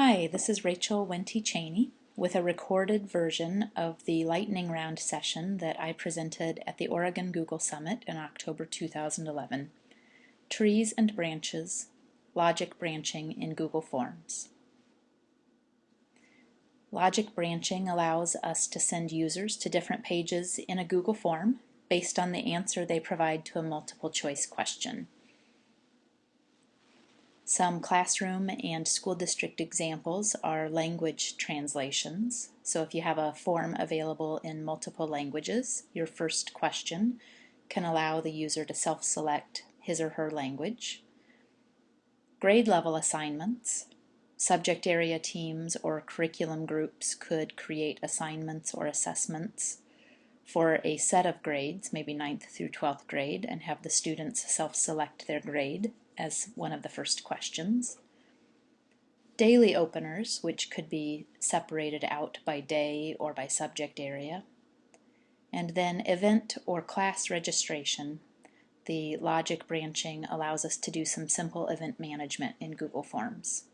Hi, this is Rachel Wente Chaney with a recorded version of the lightning round session that I presented at the Oregon Google Summit in October 2011. Trees and Branches, Logic Branching in Google Forms. Logic branching allows us to send users to different pages in a Google form based on the answer they provide to a multiple choice question. Some classroom and school district examples are language translations. So if you have a form available in multiple languages, your first question can allow the user to self-select his or her language. Grade level assignments. Subject area teams or curriculum groups could create assignments or assessments for a set of grades, maybe 9th through 12th grade, and have the students self-select their grade as one of the first questions. Daily openers, which could be separated out by day or by subject area. And then event or class registration. The logic branching allows us to do some simple event management in Google Forms.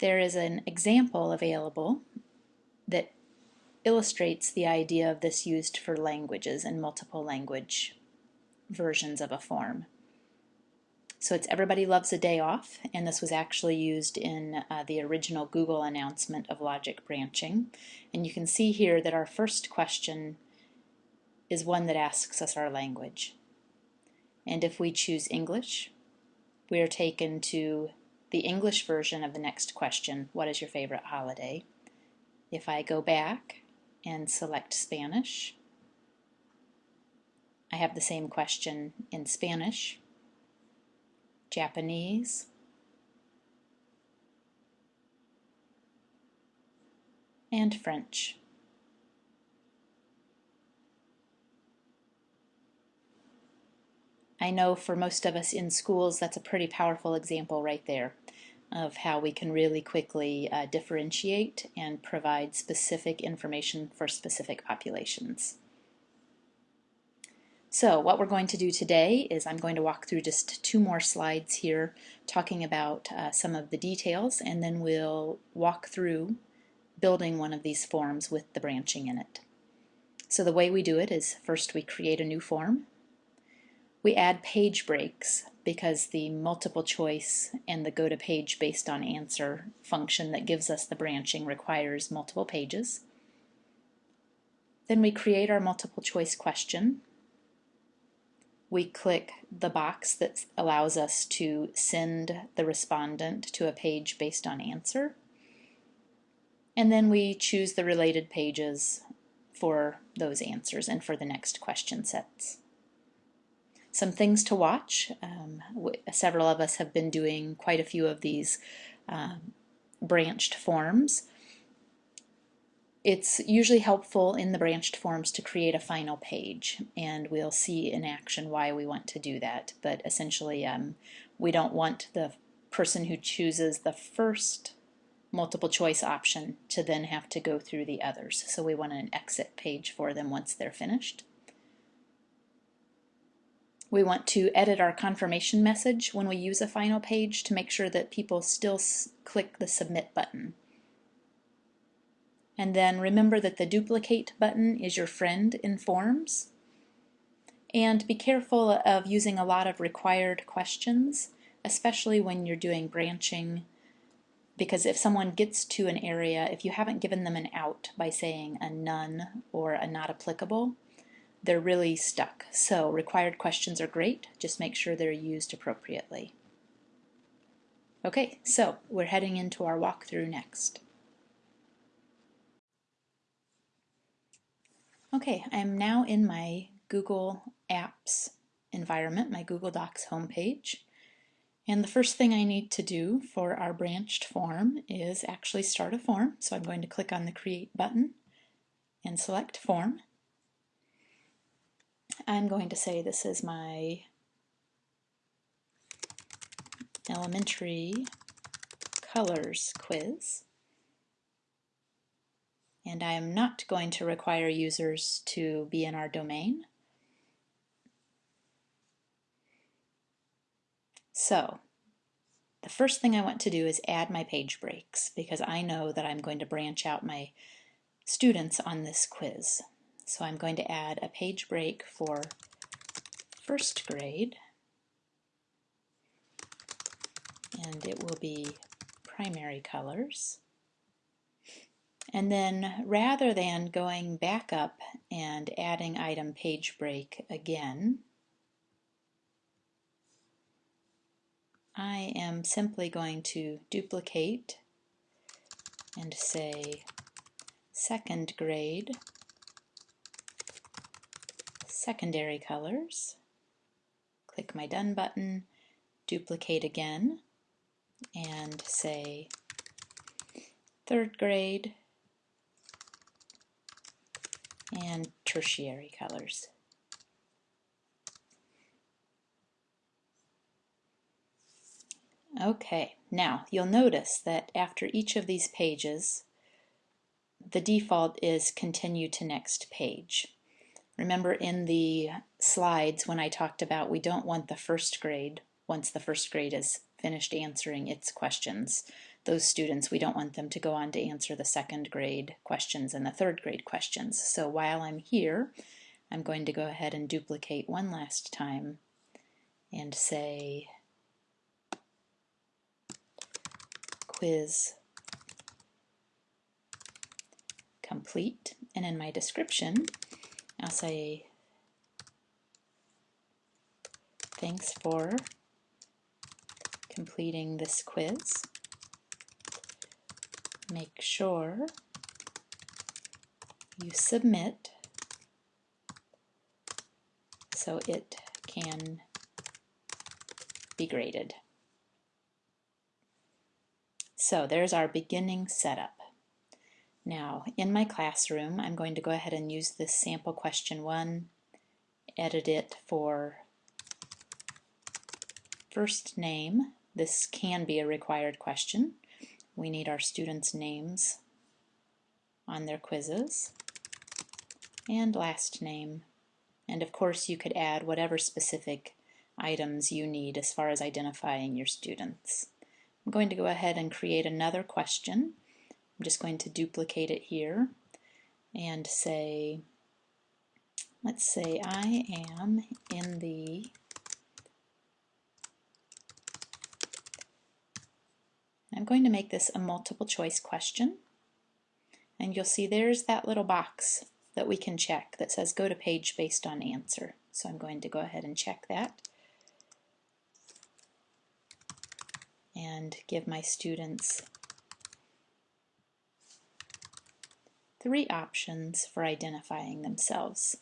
There is an example available that illustrates the idea of this used for languages and multiple language versions of a form. So it's Everybody Loves a Day Off, and this was actually used in uh, the original Google announcement of logic branching. And you can see here that our first question is one that asks us our language. And if we choose English, we are taken to the English version of the next question, what is your favorite holiday? If I go back and select Spanish, I have the same question in Spanish, Japanese, and French. I know for most of us in schools that's a pretty powerful example right there of how we can really quickly uh, differentiate and provide specific information for specific populations. So what we're going to do today is I'm going to walk through just two more slides here talking about uh, some of the details and then we'll walk through building one of these forms with the branching in it. So the way we do it is first we create a new form. We add page breaks because the multiple choice and the go to page based on answer function that gives us the branching requires multiple pages. Then we create our multiple choice question we click the box that allows us to send the respondent to a page based on answer. And then we choose the related pages for those answers and for the next question sets. Some things to watch. Um, several of us have been doing quite a few of these um, branched forms. It's usually helpful in the branched forms to create a final page, and we'll see in action why we want to do that. But essentially, um, we don't want the person who chooses the first multiple choice option to then have to go through the others. So we want an exit page for them once they're finished. We want to edit our confirmation message when we use a final page to make sure that people still click the submit button. And then remember that the duplicate button is your friend in Forms. And be careful of using a lot of required questions, especially when you're doing branching, because if someone gets to an area, if you haven't given them an out by saying a none or a not applicable, they're really stuck. So required questions are great, just make sure they're used appropriately. Okay, so we're heading into our walkthrough next. Okay, I'm now in my Google Apps environment, my Google Docs homepage. And the first thing I need to do for our branched form is actually start a form. So I'm going to click on the Create button and select Form. I'm going to say this is my elementary colors quiz and I am not going to require users to be in our domain. So the first thing I want to do is add my page breaks because I know that I'm going to branch out my students on this quiz. So I'm going to add a page break for first grade and it will be primary colors. And then rather than going back up and adding item page break again, I am simply going to duplicate and say second grade secondary colors. Click my Done button, duplicate again, and say third grade and tertiary colors. Okay, now you'll notice that after each of these pages, the default is continue to next page. Remember in the slides when I talked about we don't want the first grade, once the first grade is finished answering its questions, those students, we don't want them to go on to answer the second grade questions and the third grade questions. So while I'm here, I'm going to go ahead and duplicate one last time and say quiz complete. And in my description, I'll say thanks for completing this quiz make sure you submit so it can be graded. So there's our beginning setup. Now in my classroom I'm going to go ahead and use this sample question one, edit it for first name. This can be a required question. We need our students' names on their quizzes and last name. And of course you could add whatever specific items you need as far as identifying your students. I'm going to go ahead and create another question. I'm just going to duplicate it here and say, let's say I am in the I'm going to make this a multiple choice question and you'll see there's that little box that we can check that says go to page based on answer. So I'm going to go ahead and check that and give my students three options for identifying themselves.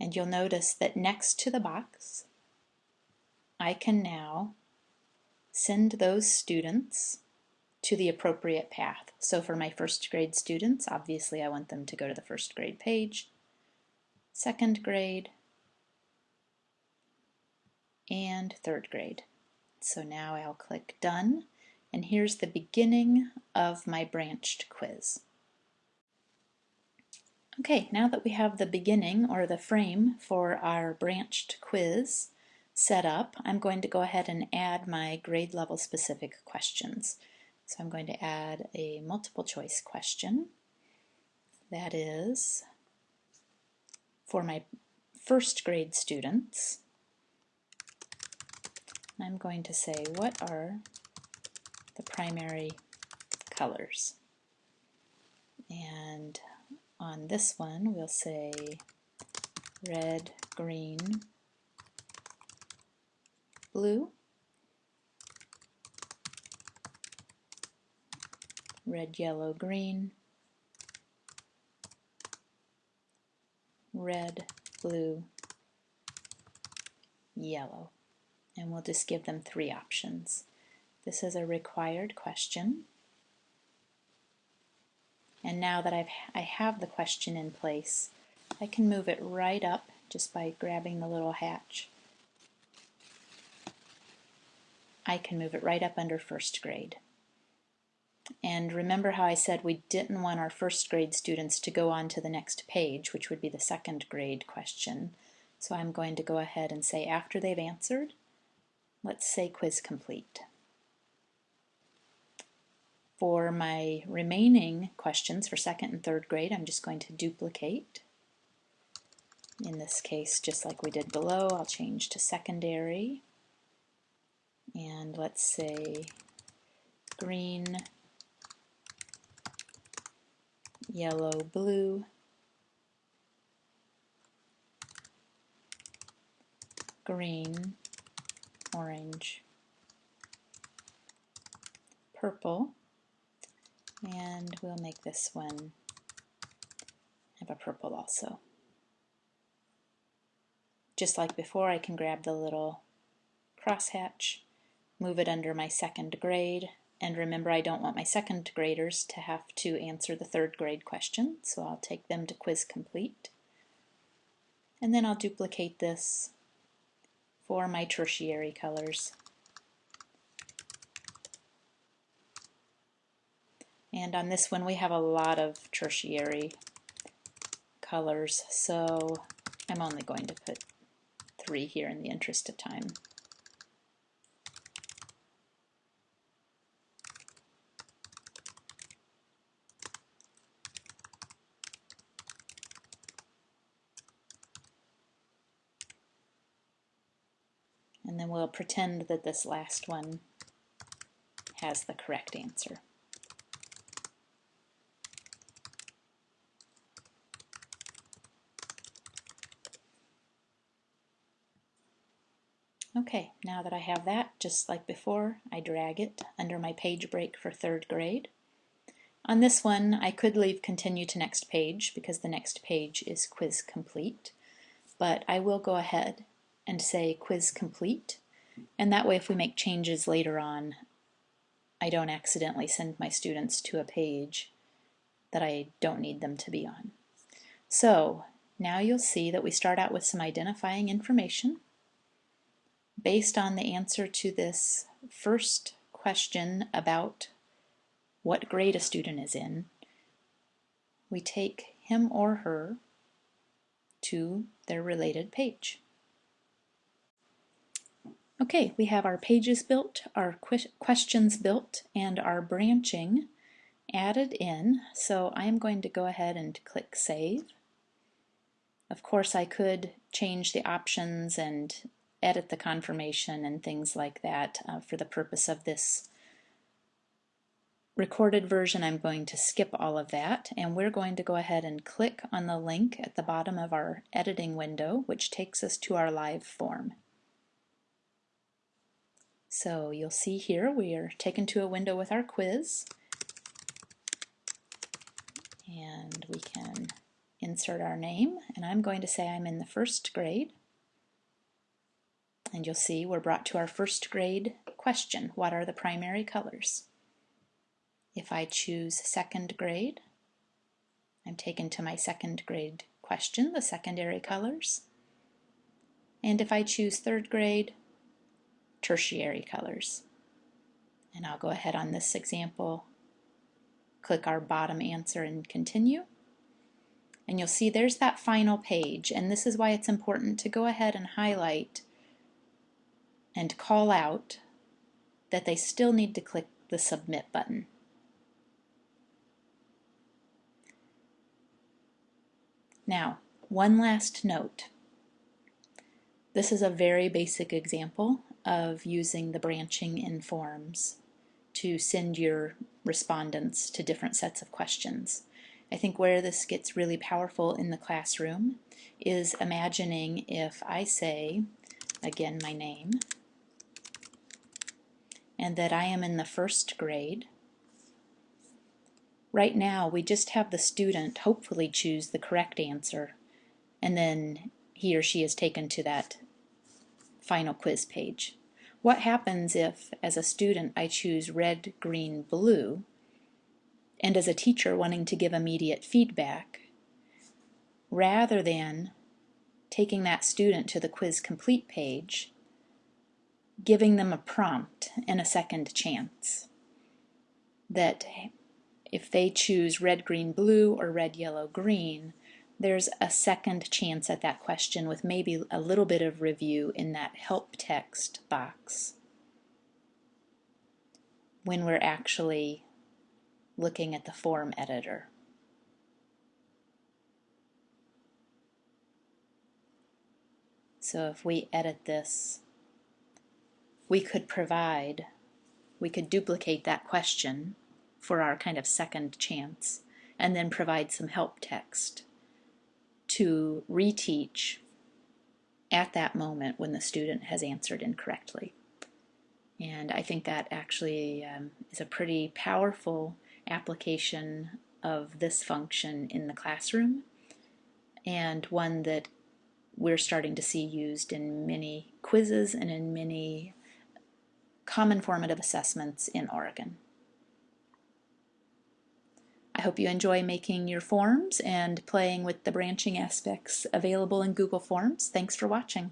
And you'll notice that next to the box I can now send those students to the appropriate path. So for my first grade students, obviously I want them to go to the first grade page, second grade, and third grade. So now I'll click Done, and here's the beginning of my branched quiz. Okay, now that we have the beginning or the frame for our branched quiz, set up, I'm going to go ahead and add my grade level specific questions. So I'm going to add a multiple choice question that is for my first grade students. I'm going to say what are the primary colors and on this one we'll say red, green, blue, red, yellow, green, red, blue, yellow. And we'll just give them three options. This is a required question. And now that I've, I have the question in place, I can move it right up just by grabbing the little hatch I can move it right up under first grade. And remember how I said we didn't want our first grade students to go on to the next page, which would be the second grade question. So I'm going to go ahead and say after they've answered, let's say quiz complete. For my remaining questions for second and third grade, I'm just going to duplicate. In this case, just like we did below, I'll change to secondary. And let's say green, yellow, blue. green, orange, purple, and we'll make this one have a purple also. Just like before, I can grab the little crosshatch, move it under my second grade, and remember I don't want my second graders to have to answer the third grade question, so I'll take them to quiz complete. And then I'll duplicate this for my tertiary colors. And on this one we have a lot of tertiary colors, so I'm only going to put three here in the interest of time. And then we'll pretend that this last one has the correct answer. Okay, now that I have that, just like before, I drag it under my page break for third grade. On this one, I could leave continue to next page because the next page is quiz complete, but I will go ahead and say quiz complete, and that way if we make changes later on, I don't accidentally send my students to a page that I don't need them to be on. So now you'll see that we start out with some identifying information based on the answer to this first question about what grade a student is in, we take him or her to their related page. Okay, we have our pages built, our questions built, and our branching added in. So I'm going to go ahead and click Save. Of course, I could change the options and edit the confirmation and things like that uh, for the purpose of this recorded version I'm going to skip all of that and we're going to go ahead and click on the link at the bottom of our editing window which takes us to our live form. So you'll see here we are taken to a window with our quiz and we can insert our name and I'm going to say I'm in the first grade and you'll see we're brought to our first grade question, what are the primary colors? If I choose second grade, I'm taken to my second grade question, the secondary colors. And if I choose third grade, tertiary colors. And I'll go ahead on this example, click our bottom answer and continue. And you'll see there's that final page, and this is why it's important to go ahead and highlight and call out that they still need to click the Submit button. Now, one last note. This is a very basic example of using the branching in forms to send your respondents to different sets of questions. I think where this gets really powerful in the classroom is imagining if I say, again my name, and that I am in the first grade. Right now we just have the student hopefully choose the correct answer and then he or she is taken to that final quiz page. What happens if, as a student, I choose red, green, blue, and as a teacher wanting to give immediate feedback, rather than taking that student to the quiz complete page, giving them a prompt and a second chance. That if they choose red, green, blue or red, yellow, green, there's a second chance at that question with maybe a little bit of review in that help text box when we're actually looking at the form editor. So if we edit this, we could provide, we could duplicate that question for our kind of second chance and then provide some help text to reteach at that moment when the student has answered incorrectly. And I think that actually um, is a pretty powerful application of this function in the classroom and one that we're starting to see used in many quizzes and in many common formative assessments in Oregon. I hope you enjoy making your forms and playing with the branching aspects available in Google Forms. Thanks for watching.